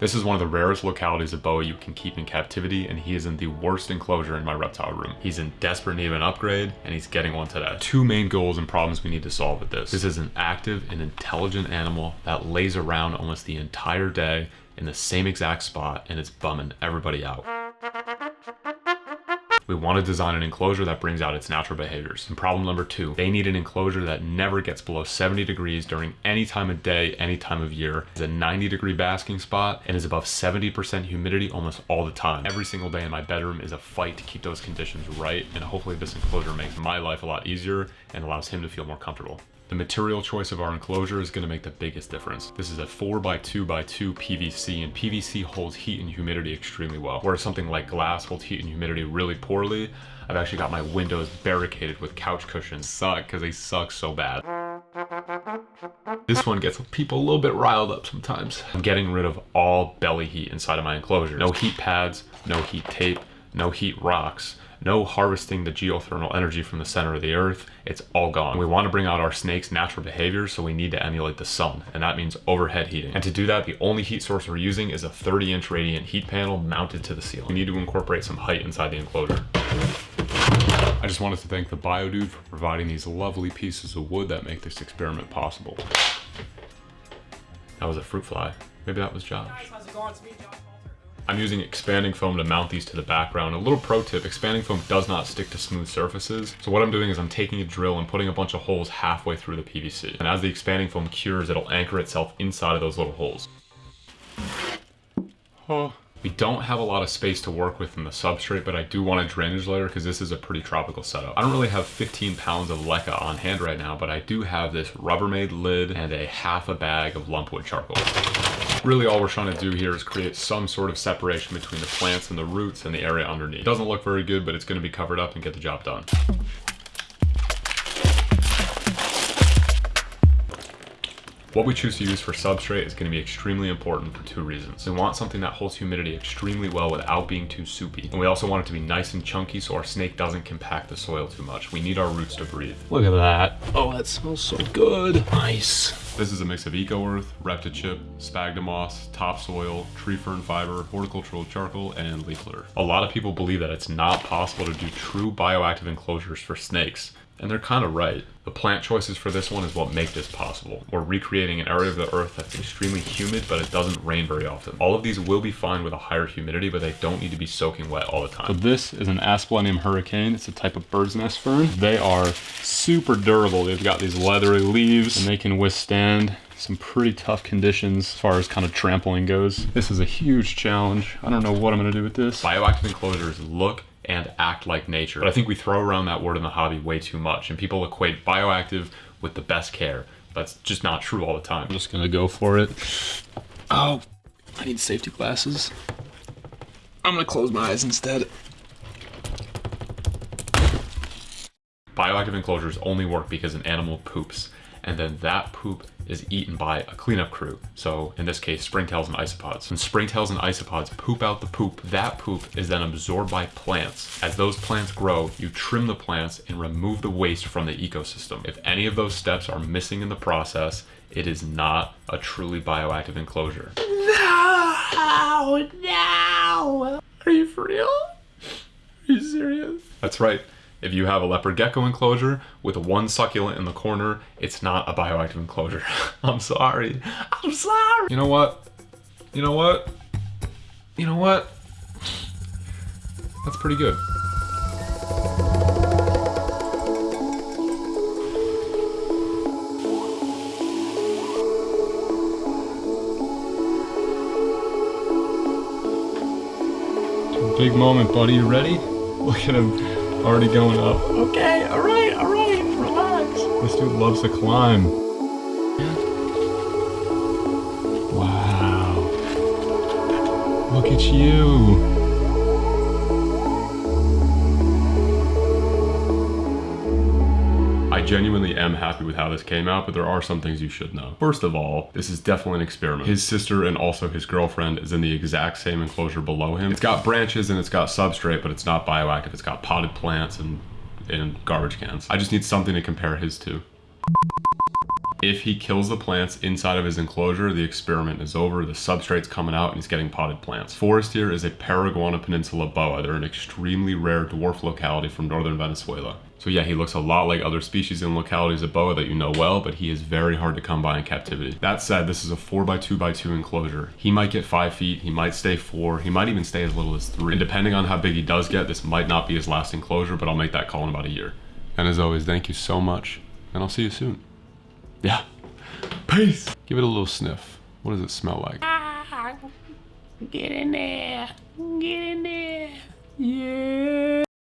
This is one of the rarest localities of boa you can keep in captivity and he is in the worst enclosure in my reptile room. He's in desperate need of an upgrade and he's getting one today. Two main goals and problems we need to solve with this. This is an active and intelligent animal that lays around almost the entire day in the same exact spot and it's bumming everybody out. We want to design an enclosure that brings out its natural behaviors. And problem number two, they need an enclosure that never gets below 70 degrees during any time of day, any time of year. It's a 90 degree basking spot and is above 70% humidity almost all the time. Every single day in my bedroom is a fight to keep those conditions right. And hopefully this enclosure makes my life a lot easier and allows him to feel more comfortable. The material choice of our enclosure is going to make the biggest difference. This is a 4x2x2 PVC and PVC holds heat and humidity extremely well. Whereas something like glass holds heat and humidity really poorly, I've actually got my windows barricaded with couch cushions. Suck because they suck so bad. This one gets people a little bit riled up sometimes. I'm getting rid of all belly heat inside of my enclosure. No heat pads, no heat tape, no heat rocks no harvesting the geothermal energy from the center of the earth. It's all gone. We want to bring out our snake's natural behavior, so we need to emulate the sun, and that means overhead heating. And to do that, the only heat source we're using is a 30 inch radiant heat panel mounted to the ceiling. We need to incorporate some height inside the enclosure. I just wanted to thank the BioDude for providing these lovely pieces of wood that make this experiment possible. That was a fruit fly. Maybe that was Josh. I'm using expanding foam to mount these to the background. A little pro tip, expanding foam does not stick to smooth surfaces. So what I'm doing is I'm taking a drill and putting a bunch of holes halfway through the PVC. And as the expanding foam cures, it'll anchor itself inside of those little holes. Oh. We don't have a lot of space to work with in the substrate, but I do want a drainage layer because this is a pretty tropical setup. I don't really have 15 pounds of leca on hand right now, but I do have this Rubbermaid lid and a half a bag of lumpwood charcoal. Really all we're trying to do here is create some sort of separation between the plants and the roots and the area underneath. It doesn't look very good, but it's gonna be covered up and get the job done. What we choose to use for substrate is going to be extremely important for two reasons. We want something that holds humidity extremely well without being too soupy. And we also want it to be nice and chunky so our snake doesn't compact the soil too much. We need our roots to breathe. Look at that. Oh, that smells so good. Nice. This is a mix of Eco Earth, Reptichip, Sphagnum moss, topsoil, tree fern fiber, horticultural charcoal, and leaf litter. A lot of people believe that it's not possible to do true bioactive enclosures for snakes, and they're kind of right. The plant choices for this one is what make this possible. We're recreating an area of the earth that's extremely humid, but it doesn't rain very often. All of these will be fine with a higher humidity, but they don't need to be soaking wet all the time. So this is an Asplenium hurricane. It's a type of bird's nest fern. They are super durable. They've got these leathery leaves and they can withstand some pretty tough conditions as far as kind of trampling goes. This is a huge challenge. I don't know what I'm gonna do with this. Bioactive enclosures look and act like nature. But I think we throw around that word in the hobby way too much and people equate bioactive with the best care. That's just not true all the time. I'm just gonna go for it. Oh, I need safety glasses. I'm gonna close my eyes instead. Bioactive enclosures only work because an animal poops and then that poop is eaten by a cleanup crew. So in this case, springtails and isopods. When springtails and isopods poop out the poop, that poop is then absorbed by plants. As those plants grow, you trim the plants and remove the waste from the ecosystem. If any of those steps are missing in the process, it is not a truly bioactive enclosure. No, no. Are you for real? Are you serious? That's right. If you have a leopard gecko enclosure with one succulent in the corner, it's not a bioactive enclosure. I'm sorry. I'm sorry. You know what? You know what? You know what? That's pretty good. Big moment, buddy. You ready? Look at him already going up. Okay, all right, all right, relax. This dude loves to climb. Wow. Look at you. Genuinely am happy with how this came out, but there are some things you should know. First of all, this is definitely an experiment. His sister and also his girlfriend is in the exact same enclosure below him. It's got branches and it's got substrate, but it's not bioactive. It's got potted plants and, and garbage cans. I just need something to compare his to. If he kills the plants inside of his enclosure, the experiment is over. The substrate's coming out and he's getting potted plants. Forest here is a Paraguana Peninsula boa. They're an extremely rare dwarf locality from northern Venezuela. So yeah, he looks a lot like other species and localities of boa that you know well, but he is very hard to come by in captivity. That said, this is a 4x2x2 enclosure. He might get 5 feet, he might stay 4, he might even stay as little as 3. And depending on how big he does get, this might not be his last enclosure, but I'll make that call in about a year. And as always, thank you so much, and I'll see you soon. Yeah. Peace! Give it a little sniff. What does it smell like? Ah, get in there. Get in there. Yeah.